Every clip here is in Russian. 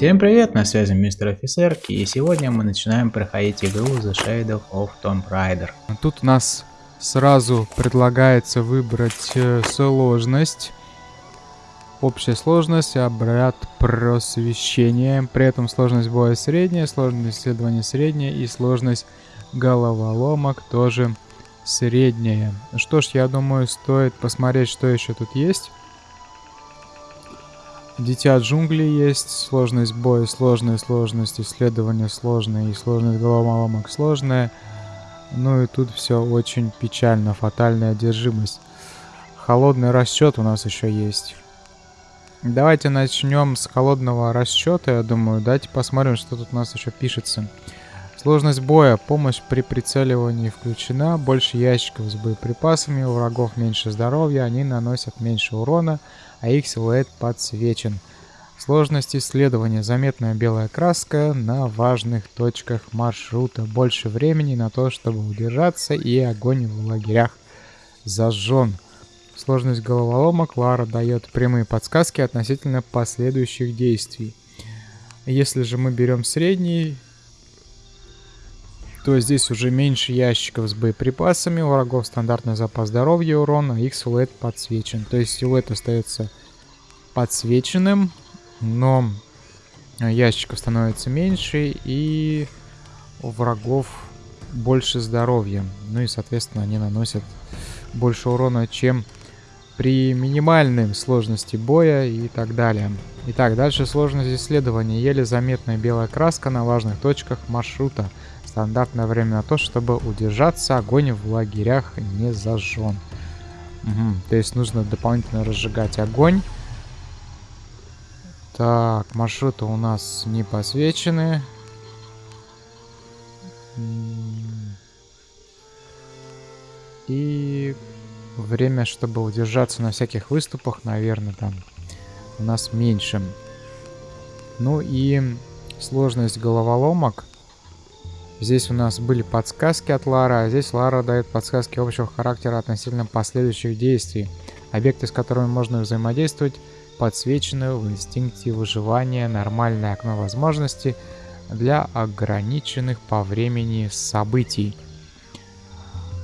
Всем привет, на связи мистер офицер, и сегодня мы начинаем проходить игру The Shadow of Tomb Raider. Тут у нас сразу предлагается выбрать э, сложность. Общая сложность, обряд просвещения. При этом сложность боя средняя, сложность исследования средняя и сложность головоломок тоже средняя. Что ж, я думаю, стоит посмотреть, что еще тут есть. Дитя джунглей есть, сложность боя сложная, сложность исследования сложная и сложность головоломок сложная. Ну и тут все очень печально, фатальная одержимость. Холодный расчет у нас еще есть. Давайте начнем с холодного расчета, я думаю. Давайте посмотрим, что тут у нас еще пишется. Сложность боя. Помощь при прицеливании включена. Больше ящиков с боеприпасами. У врагов меньше здоровья. Они наносят меньше урона а их силуэт подсвечен. Сложность исследования. Заметная белая краска на важных точках маршрута. Больше времени на то, чтобы удержаться, и огонь в лагерях зажжен. Сложность головоломок Лара дает прямые подсказки относительно последующих действий. Если же мы берем средний, то здесь уже меньше ящиков с боеприпасами, у врагов стандартный запас здоровья и урона, их силуэт подсвечен. То есть силуэт остается подсвеченным, но ящиков становится меньше и у врагов больше здоровья. Ну и, соответственно, они наносят больше урона, чем при минимальной сложности боя и так далее. Итак, дальше сложность исследования. Еле заметная белая краска на важных точках маршрута. Стандартное время на то, чтобы удержаться, огонь в лагерях не зажжен. Угу. То есть нужно дополнительно разжигать огонь. Так, маршруты у нас не посвечены. И время, чтобы удержаться на всяких выступах, наверное, там у нас меньше. Ну и сложность головоломок. Здесь у нас были подсказки от Лара, а здесь Лара дает подсказки общего характера относительно последующих действий. Объекты, с которыми можно взаимодействовать, подсвечены в инстинкте выживания нормальное окно возможностей для ограниченных по времени событий.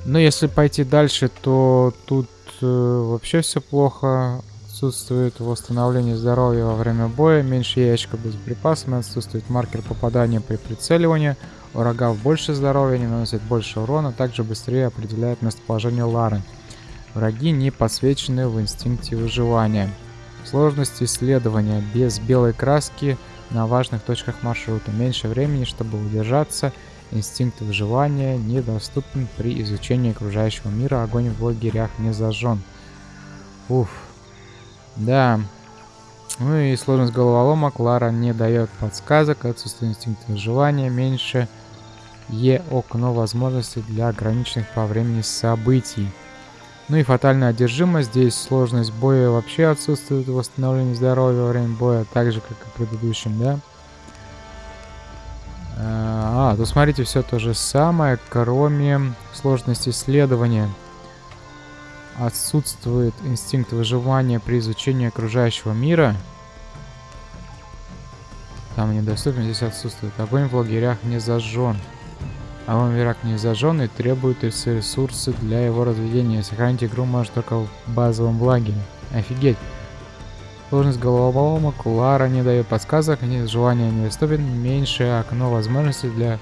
Но если пойти дальше, то тут э, вообще все плохо. Отсутствует восстановление здоровья во время боя, меньше ящика без припасами, отсутствует маркер попадания при прицеливании. У врагов больше здоровья, они наносят больше урона, также быстрее определяют местоположение Лары. Враги не подсвечены в инстинкте выживания. Сложность исследования без белой краски на важных точках маршрута. Меньше времени, чтобы удержаться. Инстинкт выживания недоступен при изучении окружающего мира. Огонь в лагерях не зажжен. Уф. Да. Ну и сложность головоломок. Лара не дает подсказок. Отсутствие инстинкта выживания. Меньше Е окно возможностей для ограниченных по времени событий. Ну и фатальная одержимость. Здесь сложность боя вообще отсутствует. Восстановление здоровья во время боя. Так же, как и в предыдущем, да? А, тут смотрите, все то же самое, кроме сложности исследования. Отсутствует инстинкт выживания при изучении окружающего мира. Там недоступен, здесь отсутствует. Огонь в лагерях не зажжен. Огонь в лагерях не зажжен и требует ресурсы для его разведения. Сохранить игру может только в базовом лагере. Офигеть. Сложность головоломок Лара не дает подсказок, нет желания недоступен, меньше окно возможностей для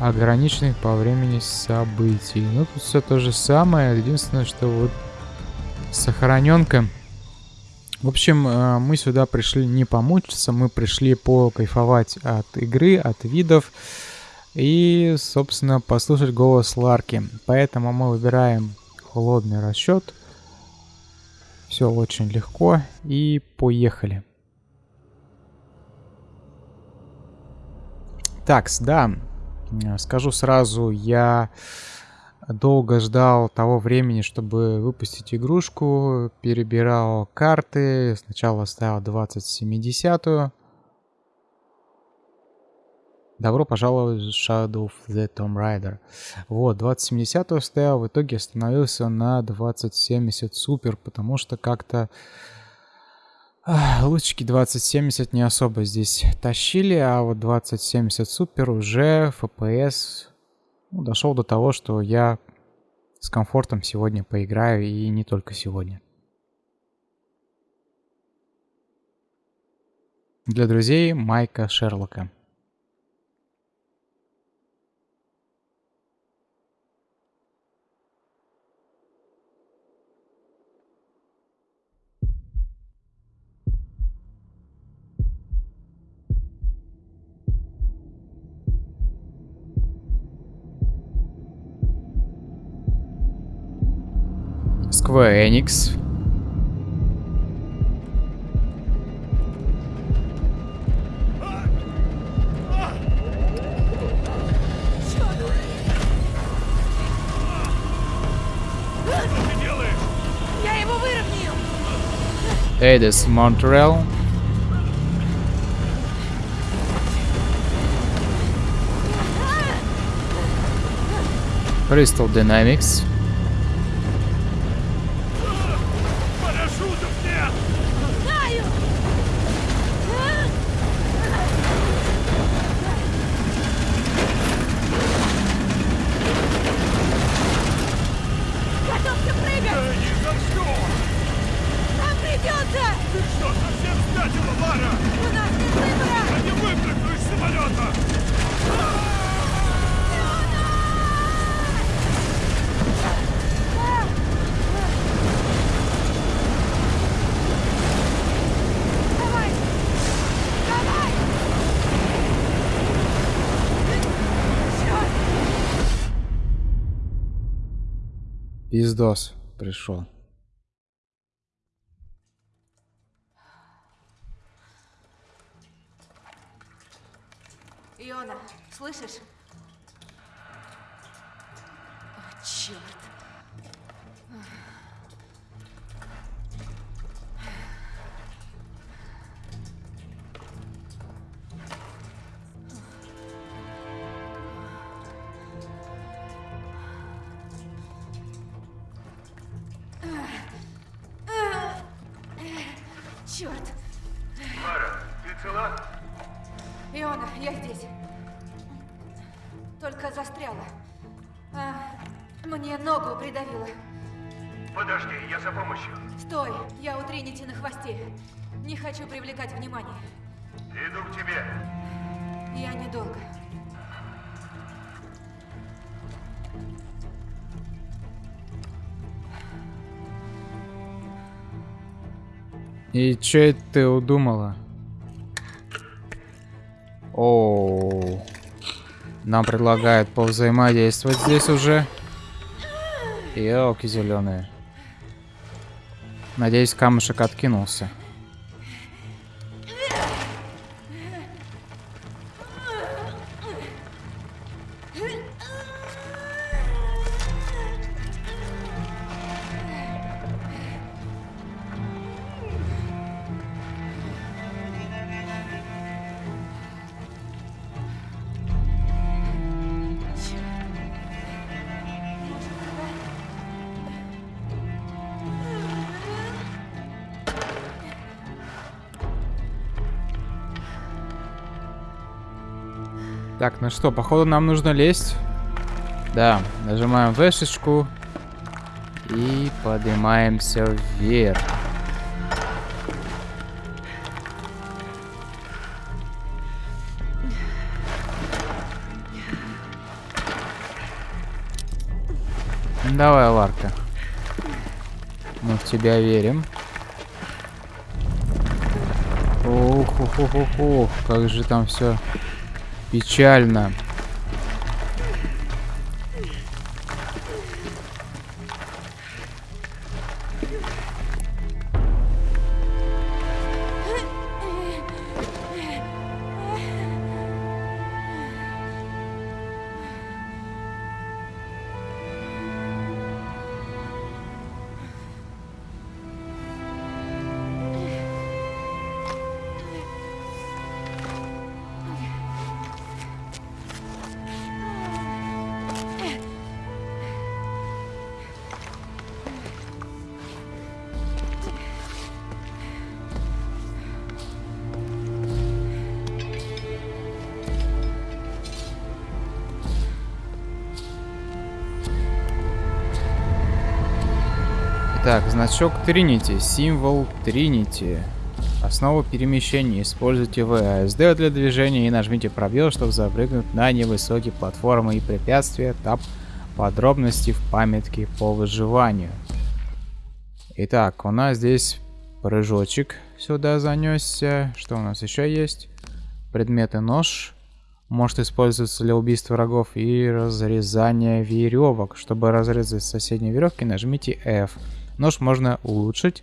ограниченных по времени событий. Ну, тут все то же самое, единственное, что вот сохраненка. В общем, э, мы сюда пришли не помучиться, мы пришли покайфовать от игры, от видов и, собственно, послушать голос Ларки. Поэтому мы выбираем холодный расчет. Все очень легко. И поехали. Так, да, скажу сразу, я долго ждал того времени, чтобы выпустить игрушку, перебирал карты, сначала ставил 2070 Добро пожаловать в Shadow of the Tomb Raider. Вот, 2070 стоял, в итоге остановился на 2070 Super, потому что как-то... Лучики 2070 не особо здесь тащили, а вот 2070 супер уже FPS ну, дошел до того, что я с комфортом сегодня поиграю и не только сегодня. Для друзей Майка Шерлока. Square Enix. Hey, this Montreal. Crystal Dynamics. Пиздос пришел. Иона, слышишь? И это ты удумала? О, нам предлагают повзаимодействовать здесь уже. Елки зеленые. Надеюсь, камушек откинулся. Так, ну что, походу нам нужно лезть. Да, нажимаем вешечку и поднимаемся вверх. Давай, Ларка. Мы в тебя верим. Ох, ох, ох, ох, ох, как же там все печально. Так, значок Тринити, символ Тринити. Основу перемещения. Используйте ВСД для движения и нажмите пробел, чтобы запрыгнуть на невысокие платформы и препятствия. Тап подробности в памятке по выживанию. Итак, у нас здесь прыжочек сюда занесся. Что у нас еще есть? Предметы нож. Может использоваться для убийства врагов и разрезания веревок. Чтобы разрезать соседние веревки, нажмите F. Нож можно улучшить,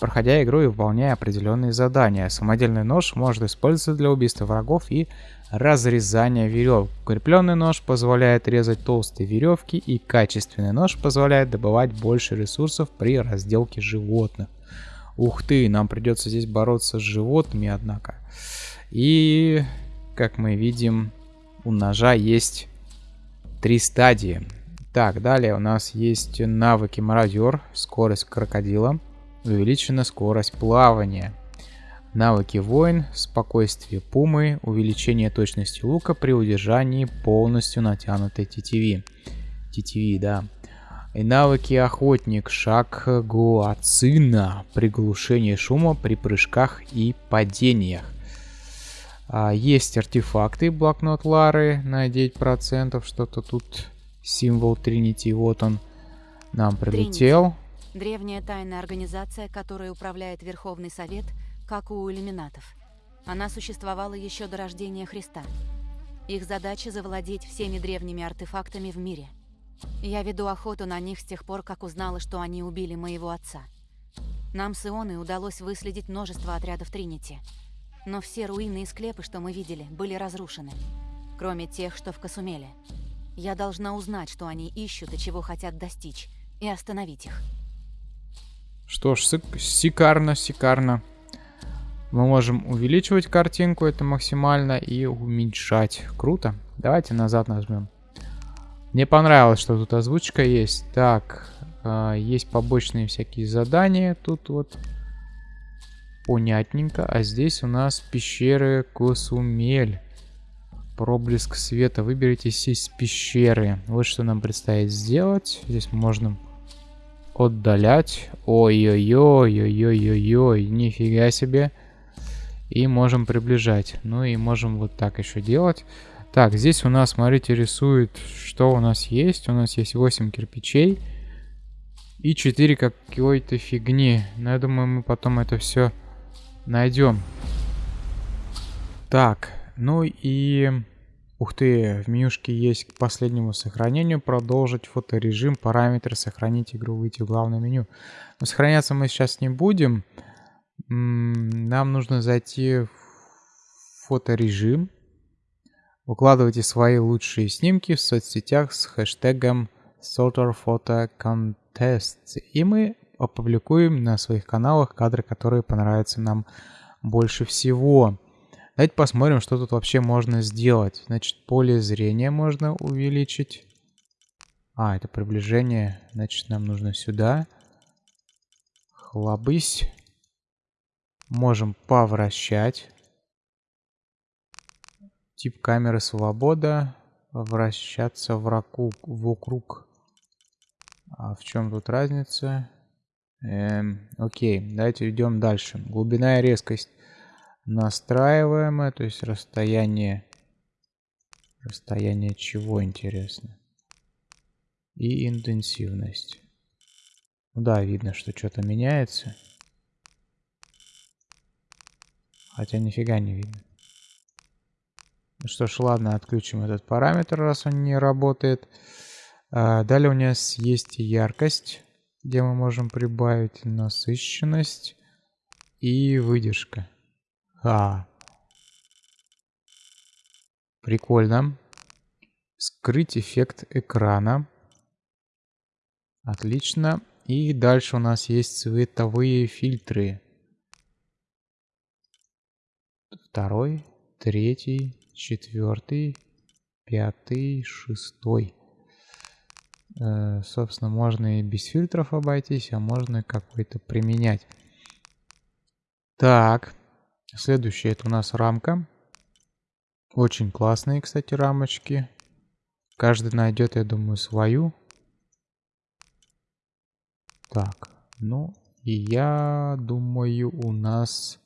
проходя игру и выполняя определенные задания. Самодельный нож может использоваться для убийства врагов и разрезания веревок. Укрепленный нож позволяет резать толстые веревки и качественный нож позволяет добывать больше ресурсов при разделке животных. Ух ты, нам придется здесь бороться с животными, однако. И, как мы видим, у ножа есть три стадии. Так, далее у нас есть навыки мародер, скорость крокодила, увеличена скорость плавания. Навыки воин, спокойствие пумы, увеличение точности лука при удержании полностью натянутой тетиви. Тетиви, да. И навыки охотник, шаг гуацина, приглушение шума при прыжках и падениях. А, есть артефакты, блокнот Лары на 9%, что-то тут символ Тринити, вот он нам прилетел. Тринити. Древняя тайная организация, которой управляет Верховный Совет, как у иллюминатов. Она существовала еще до рождения Христа. Их задача завладеть всеми древними артефактами в мире. Я веду охоту на них с тех пор, как узнала, что они убили моего отца. Нам с Ионой удалось выследить множество отрядов Тринити. Но все руины и склепы, что мы видели, были разрушены. Кроме тех, что в Касумеле. Я должна узнать, что они ищут и чего хотят достичь, и остановить их. Что ж, шикарно, шикарно. Мы можем увеличивать картинку, это максимально, и уменьшать. Круто. Давайте назад нажмем. Мне понравилось, что тут озвучка есть. Так, э, есть побочные всякие задания. Тут вот понятненько. А здесь у нас пещеры Косумель. Проблеск света. Выберите из пещеры. Вот что нам предстоит сделать. Здесь можно отдалять. Ой-ой-ой-ой-ой-ой-ой. Нифига себе. И можем приближать. Ну и можем вот так еще делать. Так, здесь у нас, смотрите, рисует, что у нас есть. У нас есть 8 кирпичей. И 4 какой-то фигни. Но я думаю, мы потом это все найдем. Так, ну и... Ух ты, в менюшке есть к последнему сохранению продолжить фоторежим, параметры, сохранить игру, выйти в главное меню. Но сохраняться мы сейчас не будем. Нам нужно зайти в фоторежим. Выкладывайте свои лучшие снимки в соцсетях с хэштегом SorterPhotoContest. И мы опубликуем на своих каналах кадры, которые понравятся нам больше всего. Давайте посмотрим, что тут вообще можно сделать. Значит, поле зрения можно увеличить. А, это приближение. Значит, нам нужно сюда. Хлобысь. Можем повращать. Тип камеры свобода. Вращаться врагу, вокруг. А в чем тут разница? Эм, окей, давайте идем дальше. Глубина и резкость настраиваемое, то есть расстояние, расстояние чего интересно, и интенсивность. Ну да, видно, что что-то меняется. Хотя нифига не видно. Ну что ж, ладно, отключим этот параметр, раз он не работает. А, далее у нас есть яркость, где мы можем прибавить насыщенность и выдержка. А. Прикольно. Скрыть эффект экрана. Отлично. И дальше у нас есть цветовые фильтры. Второй, третий, четвертый, пятый, шестой. Э, собственно, можно и без фильтров обойтись, а можно какой-то применять. Так. Следующее это у нас рамка. Очень классные, кстати, рамочки. Каждый найдет, я думаю, свою. Так, Ну, и я думаю, у нас...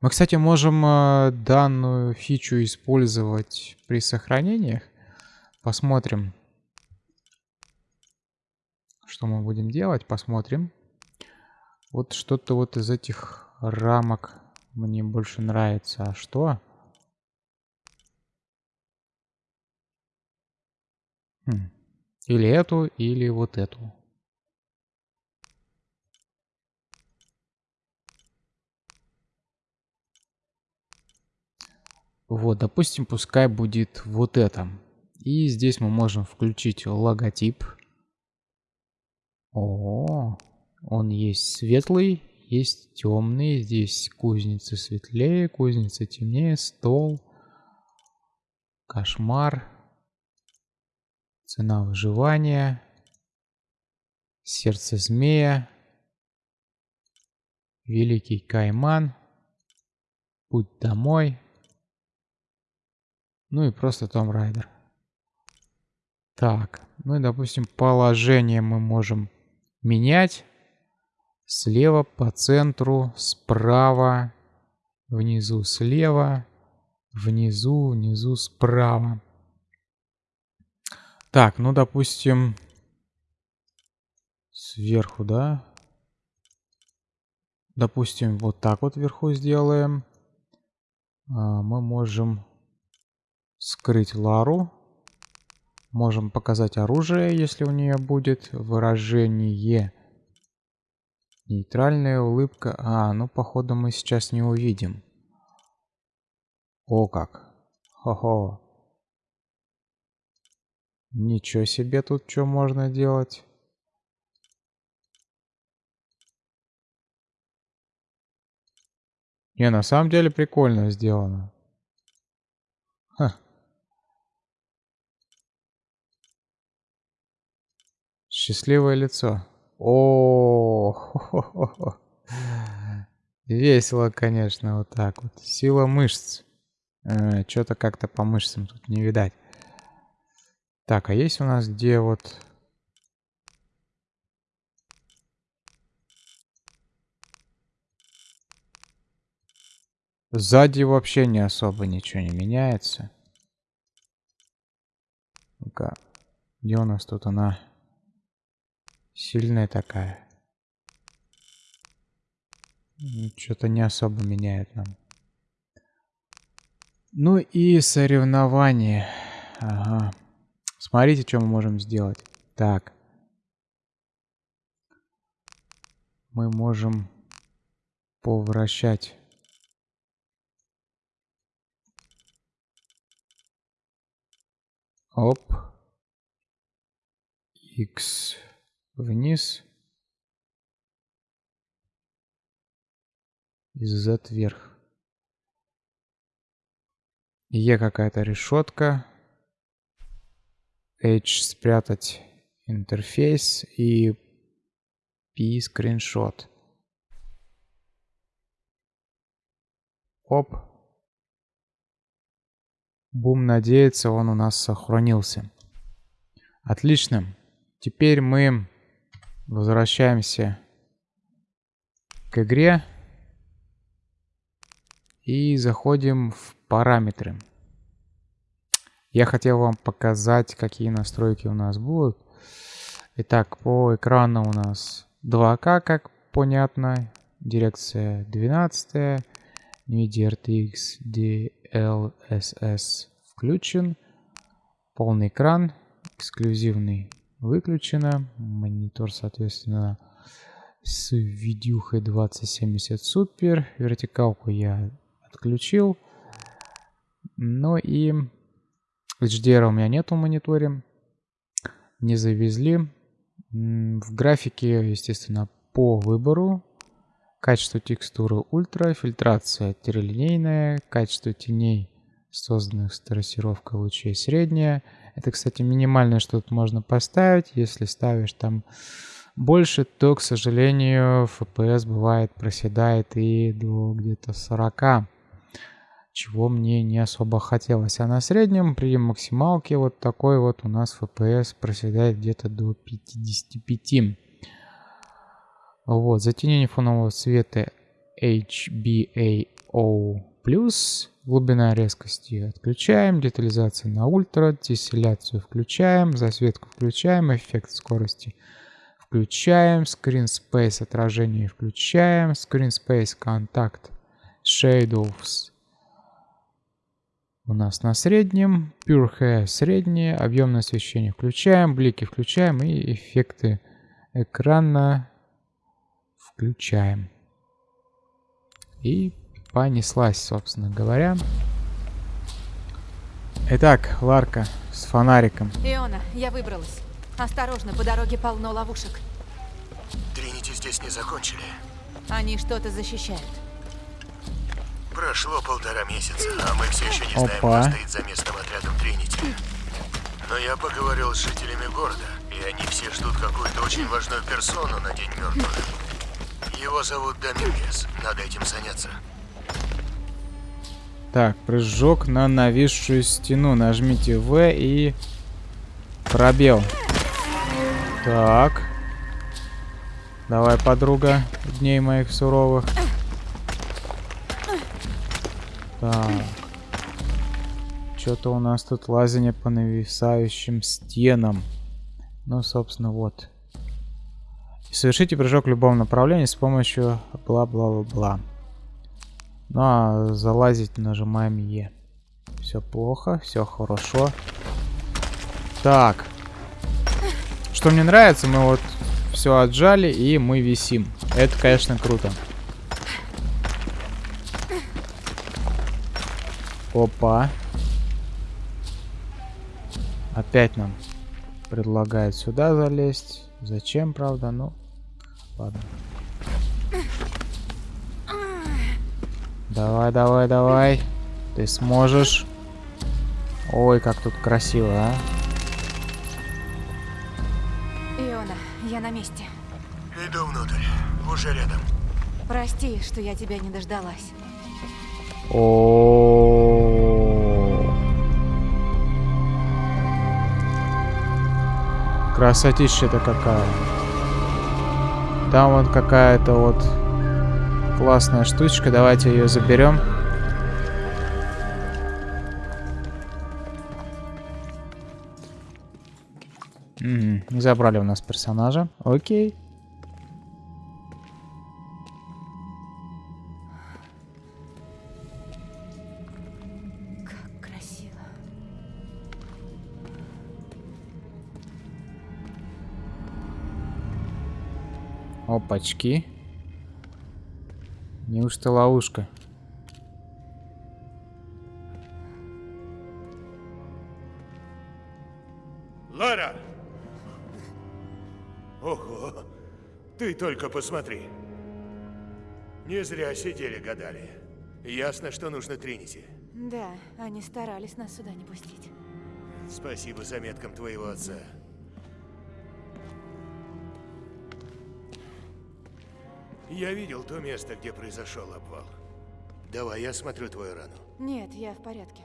Мы, кстати, можем э, данную фичу использовать при сохранениях. Посмотрим, что мы будем делать. Посмотрим. Вот что-то вот из этих рамок мне больше нравится. А что? Хм. Или эту, или вот эту. Вот, допустим, пускай будет вот это. И здесь мы можем включить логотип. О, он есть светлый, есть темный. Здесь кузница светлее, кузница темнее, стол, кошмар, цена выживания, сердце змея, великий кайман, путь домой, ну и просто Том Райдер. Так, ну и, допустим, положение мы можем менять. Слева по центру, справа, внизу слева, внизу, внизу справа. Так, ну, допустим, сверху, да? Допустим, вот так вот вверху сделаем. А, мы можем скрыть Лару. Можем показать оружие, если у нее будет выражение. Нейтральная улыбка. А, ну походу мы сейчас не увидим. О как. Хо-хо. Ничего себе тут что можно делать. Не, на самом деле прикольно сделано. Ха. Счастливое лицо. О, весело, конечно, вот так вот. Сила мышц. Э, Что-то как-то по мышцам тут не видать. Так, а есть у нас где вот... Сзади вообще не особо ничего не меняется. Ну-ка, где у нас тут она? Сильная такая. Что-то не особо меняет нам. Ну и соревнования. Ага. Смотрите, что мы можем сделать. Так. Мы можем повращать. Оп. X вниз и Z вверх. Е какая-то решетка. H спрятать интерфейс и P скриншот. Оп. Бум надеется, он у нас сохранился. Отлично. Теперь мы Возвращаемся к игре. И заходим в параметры. Я хотел вам показать, какие настройки у нас будут. Итак, по экрану у нас 2К, как понятно. Дирекция 12. NVIDIA RTX DLSS включен. Полный экран. Эксклюзивный выключено. Монитор, соответственно, с видюхой 2070 супер. Вертикалку я отключил. Ну и HDR у меня нету в мониторе. Не завезли. В графике, естественно, по выбору. Качество текстуры ультра, фильтрация трилинейная, качество теней, созданных с трассировкой лучей средняя, это, кстати, минимальное, что тут можно поставить. Если ставишь там больше, то, к сожалению, FPS бывает проседает и до где-то 40 чего мне не особо хотелось. А на среднем при максималке вот такой вот у нас FPS проседает где-то до 55. Вот, затемнение фонового света HBAO+, глубина резкости отключаем, детализация на ультра, тесселяцию включаем, засветку включаем, эффект скорости включаем, screen space отражение включаем, screen space контакт shadows у нас на среднем, Pure среднее, объемное освещение включаем, блики включаем и эффекты экрана включаем. И понеслась, собственно говоря. Итак, Ларка с фонариком. Иона, я выбралась. Осторожно, по дороге полно ловушек. Тринити здесь не закончили. Они что-то защищают. Прошло полтора месяца, а мы все еще не знаем, Опа. кто стоит за местным отрядом Тринити. Но я поговорил с жителями города, и они все ждут какую-то очень важную персону на День мертвых. Его зовут Домингес. Надо этим заняться. Так, прыжок на нависшую стену. Нажмите В и пробел. Так. Давай, подруга, дней моих суровых. Так. Что-то у нас тут лазание по нависающим стенам. Ну, собственно, вот. Совершите прыжок в любом направлении с помощью бла-бла-бла-бла. Ну а залазить нажимаем Е. Все плохо, все хорошо. Так. Что мне нравится, мы вот все отжали и мы висим. Это, конечно, круто. Опа. Опять нам предлагают сюда залезть. Зачем, правда? Ну, ладно. Давай, давай, давай. Ты сможешь. Ой, как тут красиво, а. Иона, я на месте. Иду внутрь. Уже рядом. Прости, что я тебя не дождалась. О. Красотища-то какая. Там вот какая-то вот классная штучка. Давайте ее заберем. Не забрали у нас персонажа. Окей. Как красиво. Опачки. Неужто ловушка? Лара! Ого! Ты только посмотри. Не зря сидели, гадали. Ясно, что нужно Тринити. Да, они старались нас сюда не пустить. Спасибо заметкам твоего отца. Я видел то место, где произошел обвал. Давай, я смотрю твою рану. Нет, я в порядке.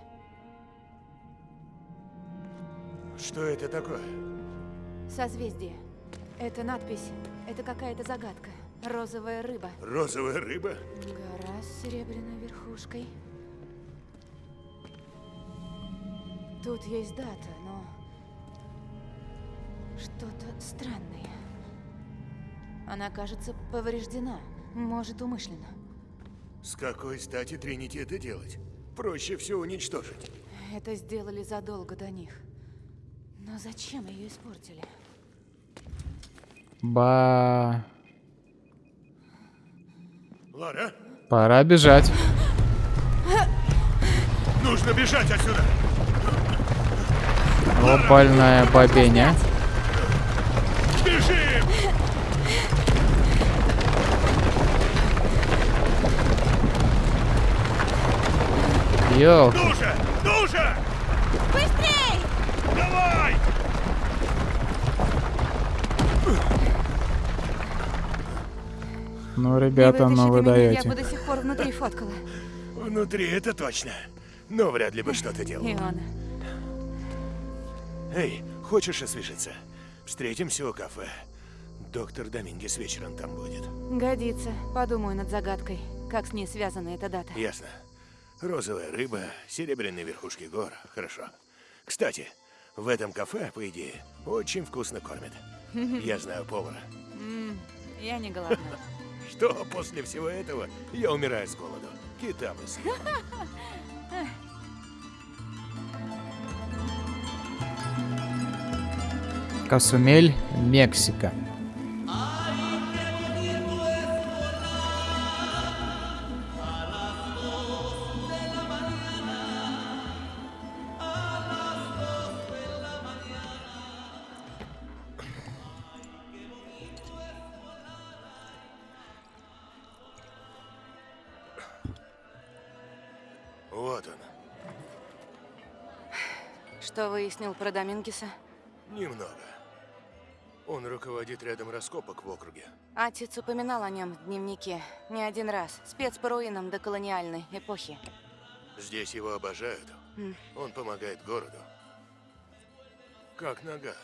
Что это такое? Созвездие. Это надпись. Это какая-то загадка. Розовая рыба. Розовая рыба? Гора с серебряной верхушкой. Тут есть дата, но... Что-то странное. Она, кажется, повреждена. Может, умышленно. С какой стати Тринити это делать? Проще все уничтожить. Это сделали задолго до них. Но зачем ее испортили? Ба... Лара, Пора бежать. нужно бежать отсюда! Глобальная бобеня. Бежим! Ёлки. Ну же! Ну же! Быстрей! Давай! Ну, ребята, ну вы даете. Я бы до сих пор внутри фоткала. Внутри это точно. Но вряд ли бы что-то делал. Иона. Эй, хочешь освежиться? Встретимся у кафе. доктор Домингес вечером там будет. Годится. Подумаю над загадкой. Как с ней связана эта дата? Ясно. Розовая рыба, серебряные верхушки гор. Хорошо. Кстати, в этом кафе, по идее, очень вкусно кормят. Я знаю повара. Я не голодна. Что после всего этого я умираю с голоду. Кита бы съел. Касумель, Мексика. Выяснил про Домингеса? Немного. Он руководит рядом раскопок в округе. Отец упоминал о нем в дневнике не один раз. Спец по руинам до колониальной эпохи. Здесь его обожают. М. Он помогает городу. Как нога.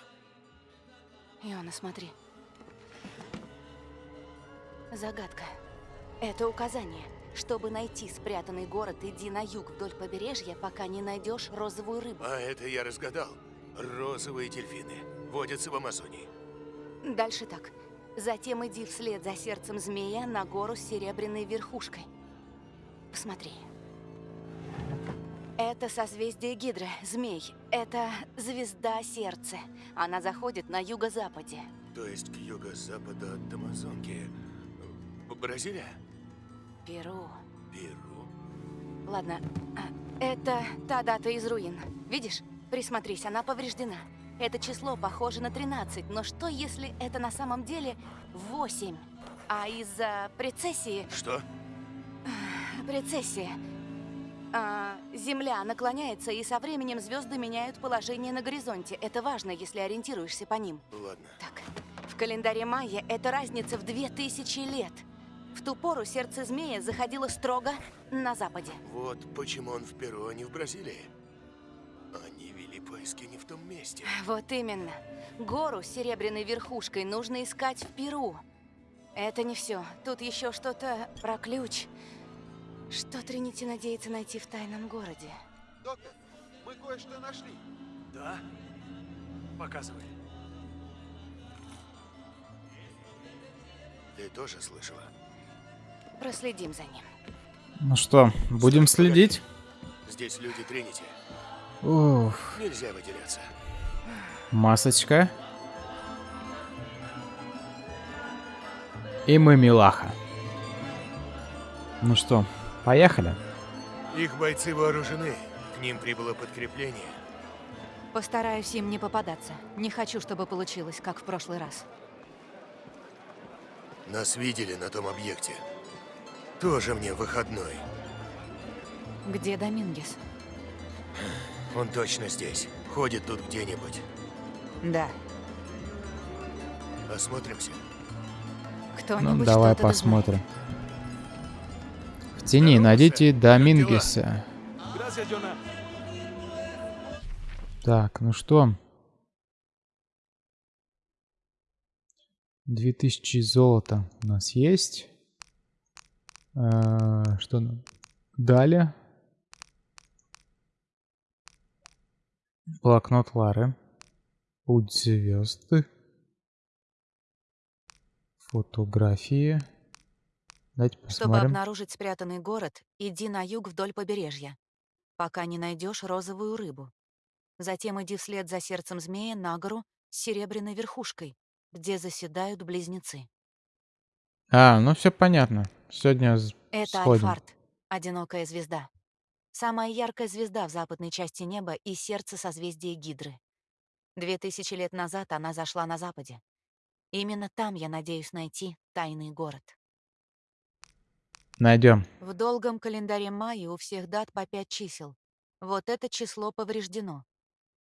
Иона, смотри. Загадка. Это указание. Чтобы найти спрятанный город, иди на юг вдоль побережья, пока не найдешь розовую рыбу. А это я разгадал. Розовые дельфины водятся в Амазонии. Дальше так. Затем иди вслед за сердцем змея на гору с серебряной верхушкой. Посмотри. Это созвездие Гидры, змей. Это звезда сердца. Она заходит на юго-западе. То есть к юго-западу от Амазонки. Бразилия? Перу. Перу? Ладно, а, это та дата из руин. Видишь? Присмотрись, она повреждена. Это число похоже на 13, но что если это на самом деле 8? А из-за прецессии... Что? Прецессия. А, Земля наклоняется, и со временем звезды меняют положение на горизонте. Это важно, если ориентируешься по ним. Ладно. Так, в календаре майя это разница в 2000 лет. В ту пору сердце змея заходило строго на западе. Вот почему он в Перу, а не в Бразилии. Они вели поиски не в том месте. Вот именно. Гору с серебряной верхушкой нужно искать в Перу. Это не все. Тут еще что-то про ключ. Что Тринити надеется найти в тайном городе? Доктор, мы кое-что нашли. Да? Показывай. Ты тоже слышала? Проследим за ним. Ну что, будем следить? Здесь люди Тринити. Уф, Нельзя выделяться. масочка. И мы милаха. Ну что, поехали? Их бойцы вооружены. К ним прибыло подкрепление. Постараюсь им не попадаться. Не хочу, чтобы получилось, как в прошлый раз. Нас видели на том объекте. Тоже мне выходной. Где Домингес? Он точно здесь. Ходит тут где-нибудь. Да. Осмотримся. Кто-нибудь Ну, давай да знает. посмотрим. В тени найдите Домингеса. Так, ну что? 2000 золота у нас есть. Э, Что? Далее. Блокнот Лары. Путь звезды. Фотографии. Чтобы посмотрим. обнаружить спрятанный город, иди на юг вдоль побережья, пока не найдешь розовую рыбу. Затем иди вслед за сердцем змея на гору с серебряной верхушкой, где заседают близнецы. А, ну все понятно. Сегодня Это сходим. Альфард, одинокая звезда. Самая яркая звезда в западной части неба и сердце созвездия Гидры. Две тысячи лет назад она зашла на западе. Именно там я надеюсь найти тайный город. Найдем. В долгом календаре майя у всех дат по пять чисел. Вот это число повреждено.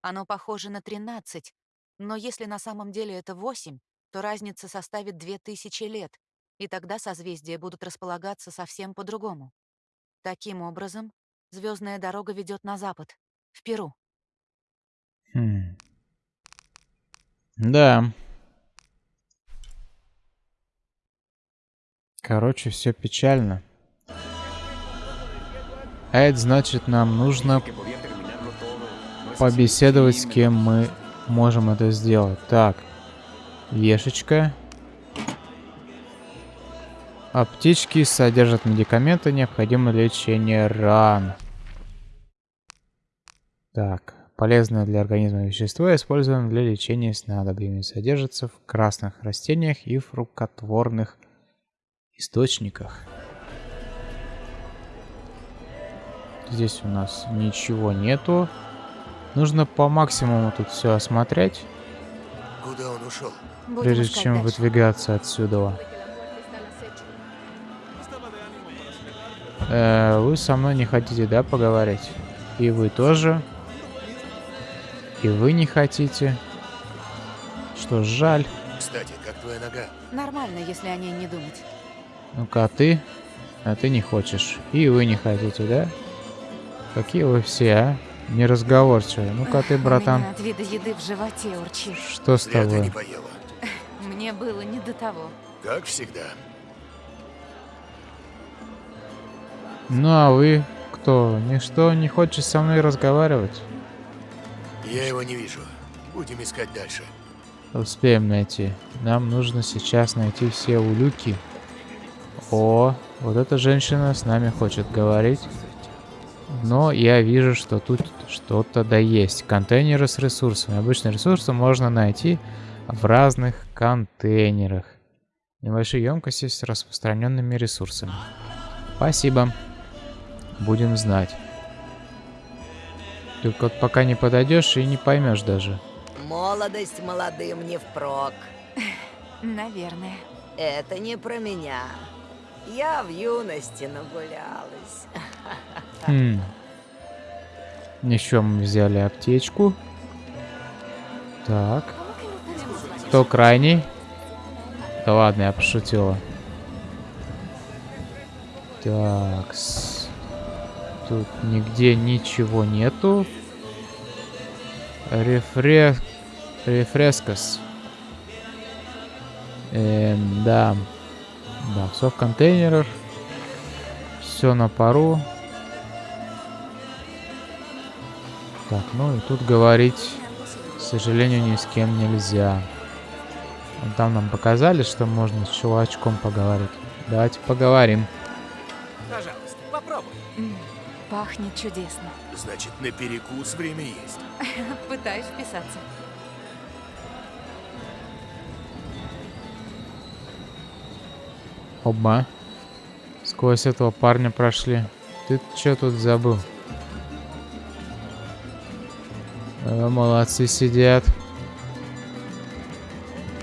Оно похоже на 13, но если на самом деле это 8, то разница составит 2000 лет, и тогда созвездия будут располагаться совсем по-другому. Таким образом, звездная дорога ведет на запад, в Перу. Хм. Да. Короче, все печально. А это значит, нам нужно побеседовать с кем мы можем это сделать. Так, вешечка. Аптечки содержат медикаменты, необходимое лечение ран. Так, полезное для организма вещество, используемое для лечения снадобьями, содержится в красных растениях и фруктотворных источниках. Здесь у нас ничего нету. Нужно по максимуму тут все осмотреть, Куда он ушел? Прежде чем дальше. выдвигаться отсюда. Э, вы со мной не хотите, да, поговорить? И вы тоже. И вы не хотите. Что ж, жаль. Кстати, как твоя нога? Нормально, если о ней не думать. Ну-ка, а ты? А ты не хочешь. И вы не хотите, да? Какие вы все, а? Неразговорчивые. Ну-ка ты, братан. от вида еды в животе урчит. Что с тобой? поела. Мне было не до того. Как всегда. Ну а вы кто? Ничто не хочешь со мной разговаривать? Я его не вижу. Будем искать дальше. Успеем найти. Нам нужно сейчас найти все улюки. О, вот эта женщина с нами хочет говорить. Но я вижу, что тут что-то да есть. Контейнеры с ресурсами. Обычные ресурсы можно найти в разных контейнерах. Небольшие емкости с распространенными ресурсами. Спасибо. Будем знать. Только вот пока не подойдешь и не поймешь даже. Молодость молодым не впрок. Наверное. Это не про меня. Я в юности нагулялась. Хм. Еще мы взяли аптечку. Так. Кто крайний? Да ладно, я пошутила. Так. -с. Тут нигде ничего нету. Рефре... Рефрескос. Эм, да. Да, все в контейнерах. Все на пару. Так, ну и тут говорить, к сожалению, ни с кем нельзя. Вон Там нам показали, что можно с чувачком поговорить. Давайте поговорим. Пожалуйста, попробуй. Пахнет чудесно. Значит, на перекус время есть. Пытаюсь вписаться. Оба. Сквозь этого парня прошли. Ты что тут забыл? Э, молодцы сидят.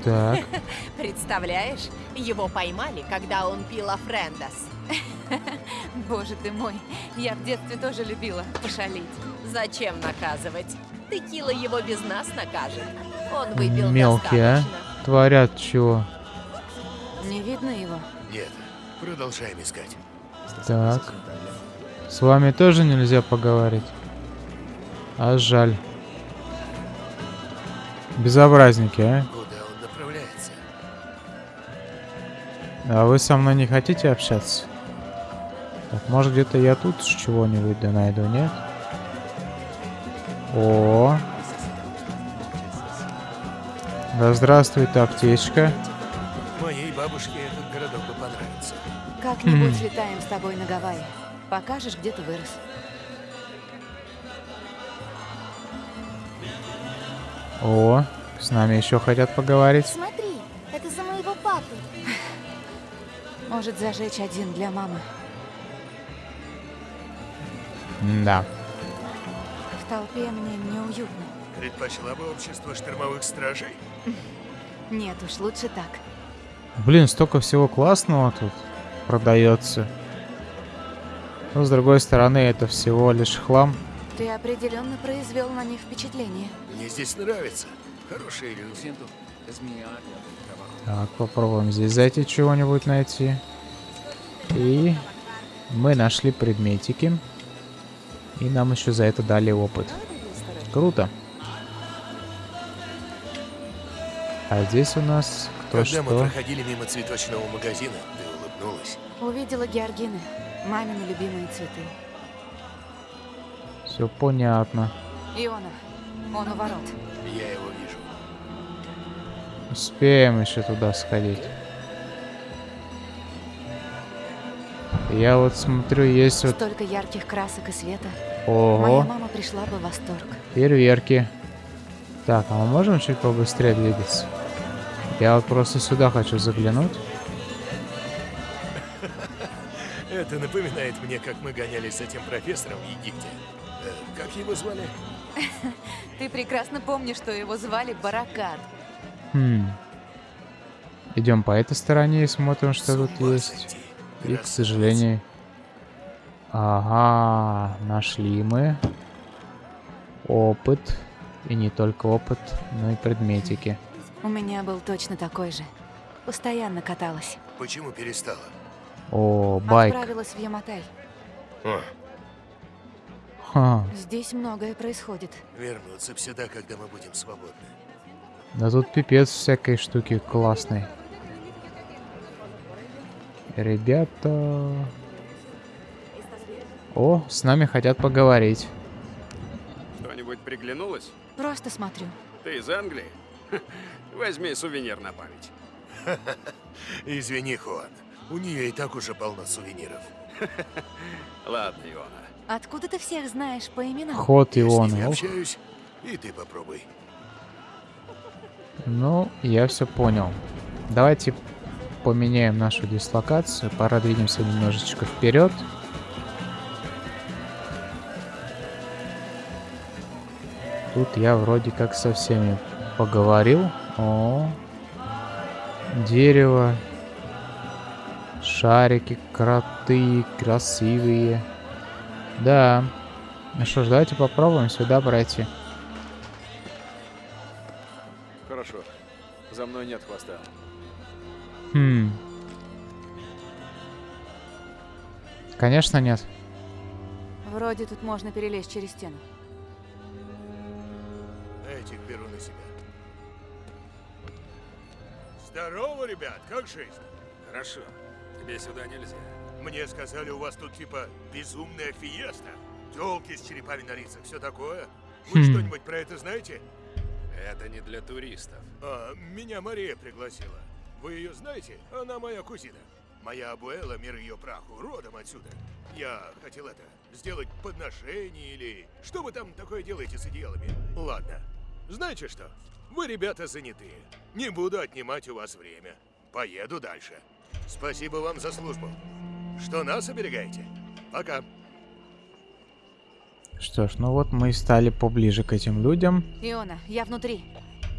Так. Представляешь, его поймали, когда он пил Афрендас. Боже ты мой, я в детстве тоже любила пошалить. Зачем наказывать? Текила его без нас накажет. Он выпил Мелкие, а? достаточно. Творят чего? Не видно его? Нет. Продолжаем искать. Так. С вами тоже нельзя поговорить? А жаль. Безобразники, а? А вы со мной не хотите общаться? Так, может где-то я тут с чего-нибудь да найду, нет? О. Да здравствует аптечка. Моей бабушке этот городок бы понравится. Как-нибудь летаем с тобой на Гавайи. Покажешь, где ты вырос. О, с нами еще хотят поговорить. Смотри, это за моего папы. Может зажечь один для мамы. Да. В толпе мне неуютно. Предпочла бы общество штормовых стражей? Нет уж, лучше так. Блин, столько всего классного тут продается. Но с другой стороны, это всего лишь хлам. Ты определенно произвел на них впечатление. Мне здесь нравится. Хорошие люди. Так, попробуем здесь зайти чего-нибудь найти. И мы нашли предметики. И нам еще за это дали опыт. Круто. А здесь у нас кто Когда мы что? проходили мимо цветочного магазина, ты наткнулась? Увидела георгины, мамины любимые цветы. Все понятно. Иона, он у ворот. Я его. Успеем еще туда сходить. Я вот смотрю, есть вот... Столько ярких красок и света. Ого. Моя мама пришла бы в восторг. Фейерверки. Так, а мы можем чуть побыстрее двигаться? Я вот просто сюда хочу заглянуть. Это напоминает мне, как мы гонялись с этим профессором в Египте. Э, как его звали? Ты прекрасно помнишь, что его звали Баракат. Хм. Идем по этой стороне и смотрим, что тут есть. И, к сожалению... Ага, нашли мы опыт. И не только опыт, но и предметики. У меня был точно такой же. Постоянно каталась. Почему перестала? О, байк. Отправилась в Яматай. О, Ха. Здесь многое происходит. вернуться сюда, когда мы будем свободны. Да тут пипец всякой штуки классной. Ребята... О, с нами хотят поговорить. Что-нибудь приглянулось? Просто смотрю. Ты из Англии? Возьми сувенир на память. Извини, Хуан. У нее и так уже полно сувениров. Ладно, Иона. Откуда ты всех знаешь по именам? Ход Я с ними Ох. общаюсь, и ты попробуй. Ну, я все понял. Давайте поменяем нашу дислокацию. Пора двинемся немножечко вперед. Тут я вроде как со всеми поговорил. О, дерево, шарики, кроты, красивые. Да. Ну что ж, давайте попробуем сюда пройти. За мной нет хвоста. Хм. Конечно, нет. Вроде тут можно перелезть через стену. Этих беру на себя. Здорово, ребят, как жизнь? Хорошо. Тебе сюда нельзя. Мне сказали, у вас тут типа безумная фиеста. Телки с черепами на лицах, все такое. Вы Хм. что-нибудь про это знаете? Это не для туристов. А, меня Мария пригласила. Вы ее знаете? Она моя кузина. Моя абуэла, мир ее праху, родом отсюда. Я хотел это, сделать подношение или... Что вы там такое делаете с одеялами? Ладно. Знаете что? Вы, ребята, занятые. Не буду отнимать у вас время. Поеду дальше. Спасибо вам за службу. Что нас оберегаете? Пока. Что ж, ну вот мы и стали поближе к этим людям. Иона, я внутри.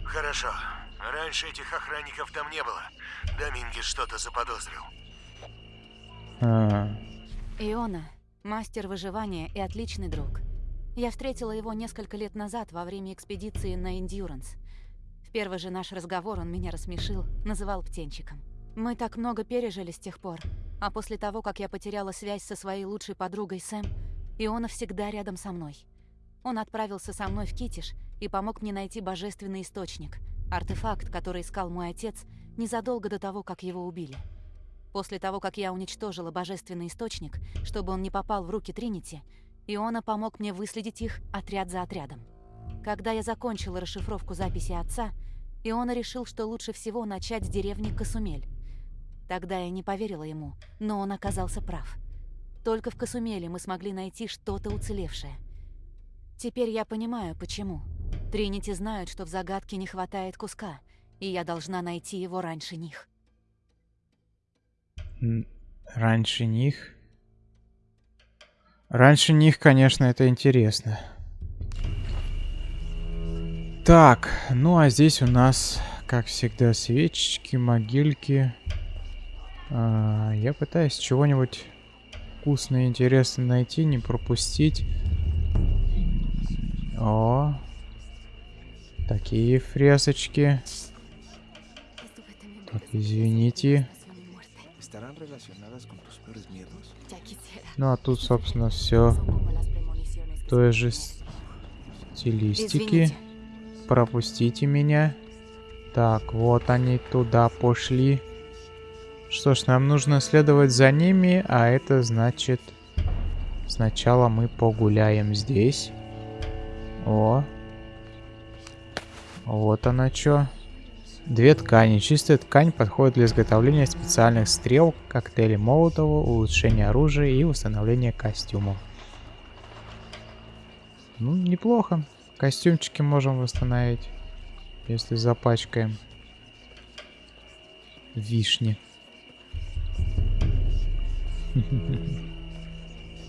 Хорошо. Раньше этих охранников там не было. Домингес что-то заподозрил. А, Иона – мастер выживания и отличный друг. Я встретила его несколько лет назад во время экспедиции на Эндюранс. В первый же наш разговор он меня рассмешил, называл птенчиком. Мы так много пережили с тех пор, а после того, как я потеряла связь со своей лучшей подругой Сэм, Иона всегда рядом со мной. Он отправился со мной в Китиш и помог мне найти божественный источник, артефакт, который искал мой отец незадолго до того, как его убили. После того, как я уничтожила божественный источник, чтобы он не попал в руки Тринити, Иона помог мне выследить их отряд за отрядом. Когда я закончила расшифровку записи отца, Иона решил, что лучше всего начать с деревни Касумель. Тогда я не поверила ему, но он оказался прав. Только в Касумеле мы смогли найти что-то уцелевшее. Теперь я понимаю, почему. Тринити знают, что в загадке не хватает куска, и я должна найти его раньше них. раньше них. Раньше них, конечно, это интересно. Так, ну а здесь у нас, как всегда, свечечки, могильки. А, я пытаюсь чего-нибудь вкусное и интересное найти, не пропустить. О, такие фресочки. Так, извините. Ну а тут, собственно, все той же стилистики. Извините. Пропустите меня. Так, вот они туда пошли. Что ж, нам нужно следовать за ними, а это значит... Сначала мы погуляем здесь. О. Вот она что. Две ткани. Чистая ткань подходит для изготовления специальных стрел, коктейлей Молотова, улучшения оружия и установления костюмов. Ну, неплохо. Костюмчики можем восстановить, если запачкаем. Вишни.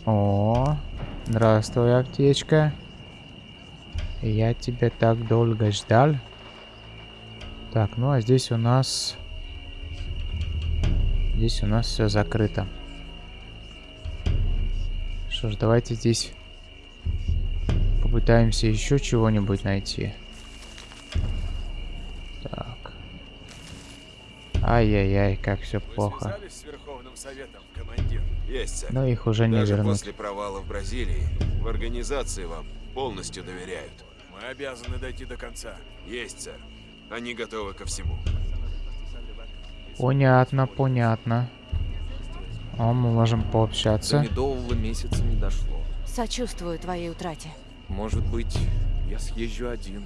О, здравствуй, аптечка. Я тебя так долго ждал. Так, ну а здесь у нас... Здесь у нас все закрыто. Что ж, давайте здесь попытаемся еще чего-нибудь найти. Так. Ай-яй-яй, как все плохо. Есть, сэр. Но их уже не Даже вернуть. после провала в Бразилии в организации вам полностью доверяют. Мы обязаны дойти до конца. Есть, сэр. Они готовы ко всему. Понятно, понятно. О, мы можем пообщаться. До медового месяца не дошло. Сочувствую твоей утрате. Может быть, я съезжу один.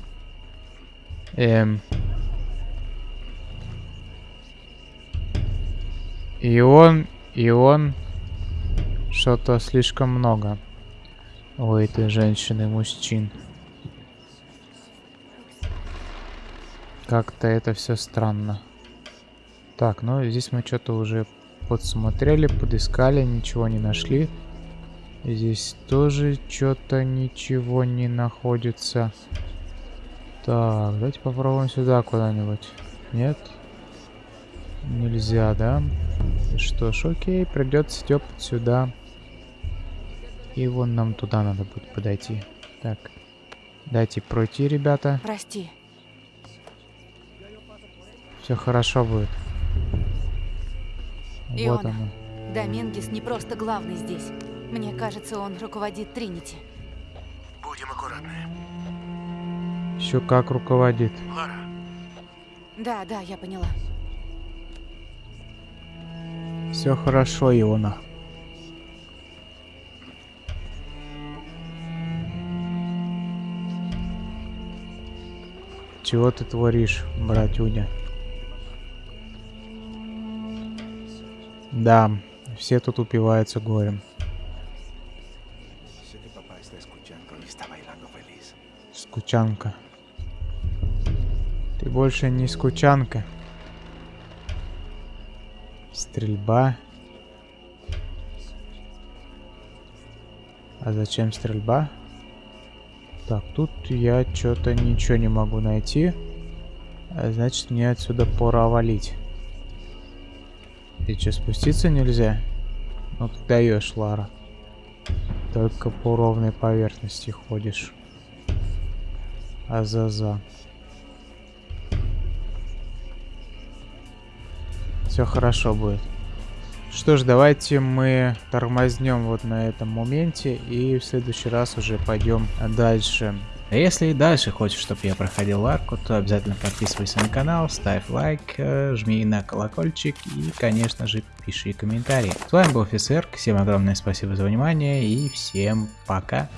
Эм. И он, и он. Что-то слишком много. У этой женщины мужчин. Как-то это все странно. Так, ну здесь мы что-то уже подсмотрели, подыскали, ничего не нашли. Здесь тоже что-то ничего не находится. Так, давайте попробуем сюда куда-нибудь. Нет? Нельзя, да? Что ж, окей, придется тёпать сюда. И вон нам туда надо будет подойти. Так, дайте пройти, ребята. Прости. Все хорошо будет. Вот Иона, оно. Домингес не просто главный здесь. Мне кажется, он руководит Тринити. Будем аккуратны. Еще как руководит. Лара, Да, да, я поняла. Все хорошо, Иона. Чего ты творишь, братюня? Да, все тут упиваются горем. Скучанка. Ты больше не скучанка. Стрельба. А зачем стрельба? Так, тут я что-то ничего не могу найти. А значит, мне отсюда пора валить. И что, спуститься нельзя? Ну ты даешь, Лара. Только по ровной поверхности ходишь. Азаза. Все хорошо будет. Что ж, давайте мы тормознем вот на этом моменте и в следующий раз уже пойдем дальше. А если и дальше хочешь, чтобы я проходил арку, то обязательно подписывайся на канал, ставь лайк, э, жми на колокольчик и, конечно же, пиши комментарии. С вами был офицер, всем огромное спасибо за внимание и всем пока.